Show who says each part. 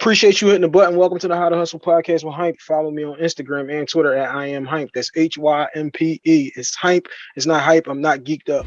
Speaker 1: Appreciate you hitting the button. Welcome to the How to Hustle podcast with Hympe. Follow me on Instagram and Twitter at I am Hympe. That's H Y M P E. It's Hympe. It's not hype. I'm not geeked up.